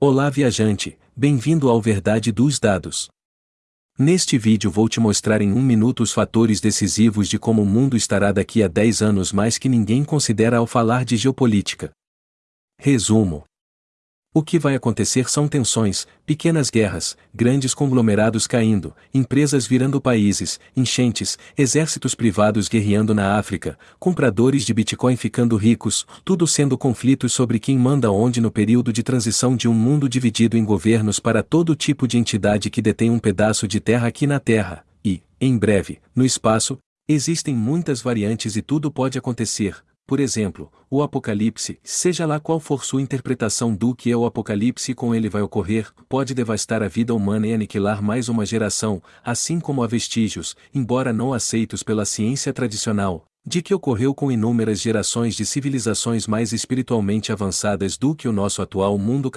Olá viajante, bem-vindo ao Verdade dos Dados. Neste vídeo vou te mostrar em um minuto os fatores decisivos de como o mundo estará daqui a 10 anos mais que ninguém considera ao falar de geopolítica. Resumo. O que vai acontecer são tensões, pequenas guerras, grandes conglomerados caindo, empresas virando países, enchentes, exércitos privados guerreando na África, compradores de Bitcoin ficando ricos, tudo sendo conflitos sobre quem manda onde no período de transição de um mundo dividido em governos para todo tipo de entidade que detém um pedaço de terra aqui na Terra, e, em breve, no espaço, existem muitas variantes e tudo pode acontecer, por exemplo, o Apocalipse, seja lá qual for sua interpretação do que é o Apocalipse e com ele vai ocorrer, pode devastar a vida humana e aniquilar mais uma geração, assim como há vestígios, embora não aceitos pela ciência tradicional, de que ocorreu com inúmeras gerações de civilizações mais espiritualmente avançadas do que o nosso atual mundo